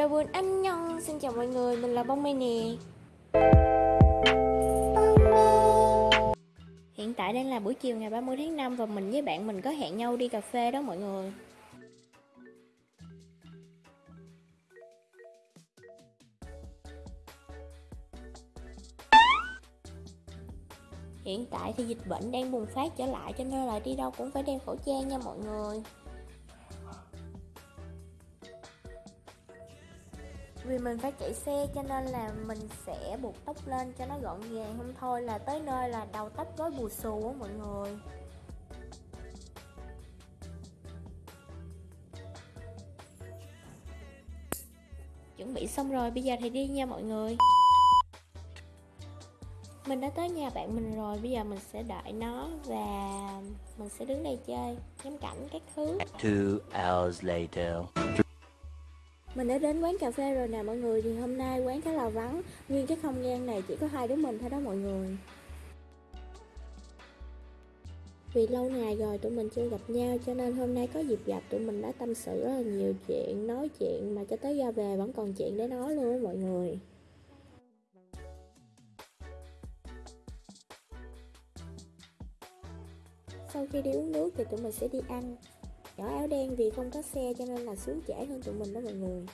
đầu buồn anh nhong Xin chào mọi người, mình là Bông Mai nè. Hiện tại đang là buổi chiều ngày 30 tháng 5 Và mình với bạn mình có hẹn nhau đi cà phê đó mọi người. Hiện tại thì dịch bệnh đang bùng phát trở lại cho nên là đi đâu cũng phải đeo khẩu trang nha mọi người. Vì mình phải chạy xe cho nên là mình sẽ buộc tóc lên cho nó gọn gàng Không thôi. Là tới nơi là đầu tóc rối bù xù á mọi người. Chuẩn bị xong rồi, bây giờ thì đi nha mọi người. Mình đã tới nhà bạn mình rồi bây giờ mình sẽ đợi nó và mình sẽ đứng đây chơi. Ngắm cảnh các thứ. Two hours later mình đã đến quán cà phê rồi nè mọi người, thì hôm nay quán khá là vắng. Nguyên cái không gian này chỉ có hai đứa mình thôi đó mọi người. Vì lâu ngày rồi tụi mình chưa gặp nhau, cho nên hôm nay có dịp gặp tụi mình đã tâm sự rất là nhiều chuyện, nói chuyện mà cho tới ra về vẫn còn chuyện để nói luôn á mọi người. Sau khi đi uống nước thì tụi mình sẽ đi ăn. Nhỏ áo đen vì không có xe cho nên là xuống trễ hơn tụi mình đó mọi người.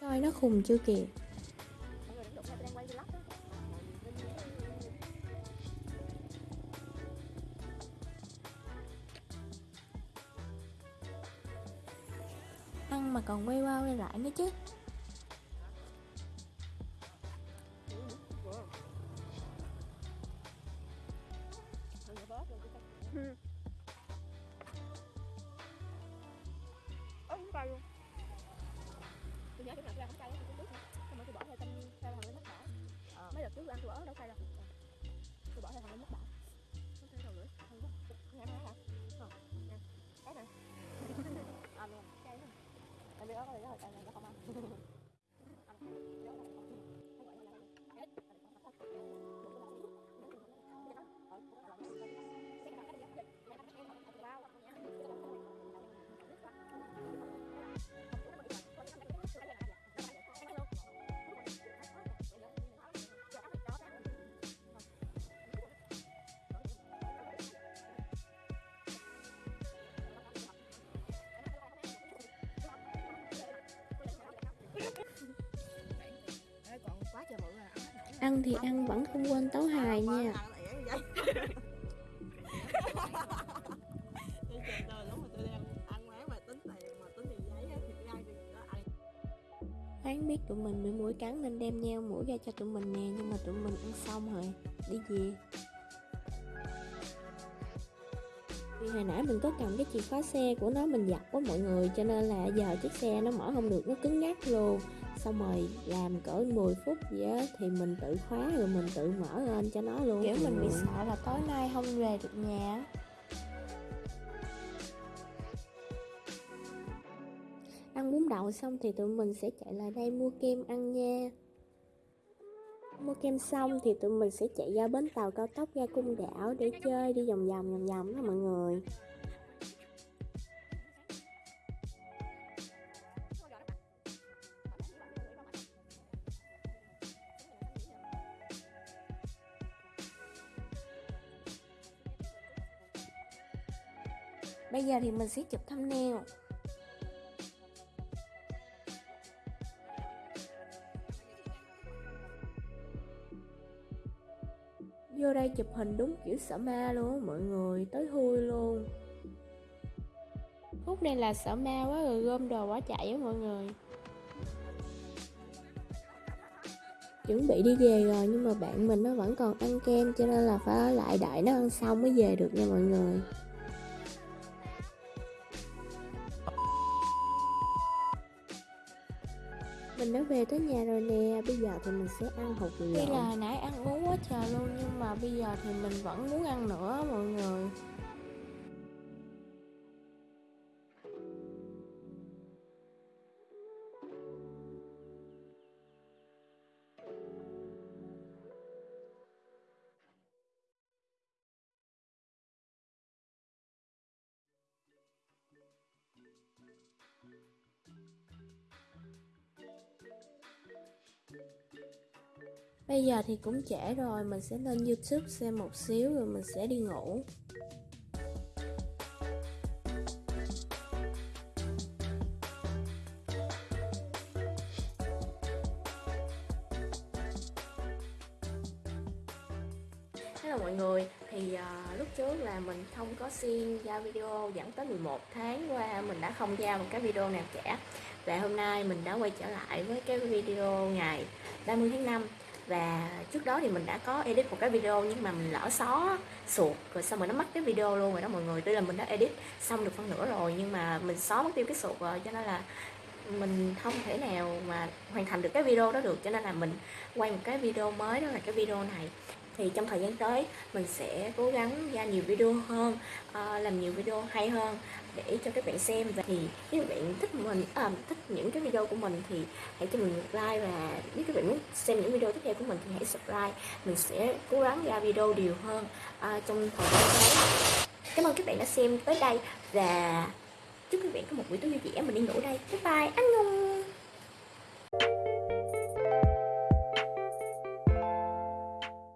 Coi nó khùng chưa kìa. Ăn mà còn quay qua quay lại nữa chứ. ớ không cay luôn. Tôi nhớ chỗ nào tôi ăn không cay á tôi trước xong rồi tôi bỏ theo tâm theo thằng lên mất đỏ mấy đợt trước tôi ăn tôi bỏ đâu cay đâu tôi bỏ theo thằng lên mất đỏ không thấy đâu nữa. Không có nghe nói hả? Ờ nghe. Cái này. Ăn luôn cay lắm tại vì đó có lý do cay này nó không ăn Ăn thì ăn, vẫn không quên tấu hài nha. Hắn biết tụi mình bị mũi cắn nên đem nheo mũi ra cho tụi mình nè, Nhưng mà tụi mình ăn xong rồi, Đi về. Vì hồi nãy mình có cầm cái chìa khóa xe của nó, mình giặt quá mọi người, Cho nên là giờ chiếc xe nó mở không được, nó cứng ngắc luôn. Xong rồi làm cỡ 10 phút gì á Thì mình tự khóa rồi mình tự mở lên cho nó luôn. Kiểu mình bị sợ là tối nay không về được nhà. Ăn bún đậu xong thì tụi mình sẽ chạy lại đây mua kem ăn nha. Mua kem xong thì tụi mình sẽ chạy ra bến tàu cao tốc ra cung đảo để chơi đi vòng vòng vòng vòng đó mọi người Bây giờ thì mình sẽ chụp thumbnail. Vô đây chụp hình đúng kiểu sở ma luôn á mọi người, tới hôi luôn. Phút này là sở ma quá rồi gom đồ quá chạy á mọi người. Chuẩn bị đi về rồi nhưng mà bạn mình nó vẫn còn ăn kem cho nên là phải ở lại đợi nó ăn xong mới về được nha mọi người. Mình đã về tới nhà rồi nè, bây giờ thì mình sẽ ăn hột lộn Tuy là nãy ăn uống quá trời luôn nhưng mà bây giờ thì mình vẫn muốn ăn nữa mọi người Bây giờ thì cũng trễ rồi, mình sẽ lên YouTube xem một xíu rồi mình sẽ đi ngủ. Hello mọi người, thì uh, lúc trước là mình không có xuyên ra video dẫn tới 11 tháng qua mình đã không ra một cái video nào cả Và hôm nay mình đã quay trở lại với cái video ngày 30 tháng 5 và trước đó thì mình đã có edit một cái video nhưng mà mình lỡ xóa suột, Rồi xong rồi nó mất cái video luôn rồi đó mọi người. Tuy là mình đã edit xong được phân nửa rồi nhưng mà mình xóa mất tiêu cái suột rồi, cho nên là mình không thể nào mà hoàn thành được cái video đó được. Cho nên là mình quay một cái video mới, đó là cái video này. Thì trong thời gian tới, mình sẽ cố gắng ra nhiều video hơn ờ, làm nhiều video hay hơn để cho các bạn xem. Và thì nếu các bạn thích mình à, thích những cái video của mình thì hãy cho mình một like. Và nếu các bạn muốn xem những video tiếp theo của mình thì hãy subscribe. Mình sẽ cố gắng ra video đều hơn à, trong thời gian tới. Cảm ơn các bạn đã xem tới đây. Và chúc các bạn có một buổi tối vui vẻ mình đi ngủ đây. Bye bye. Anh ngung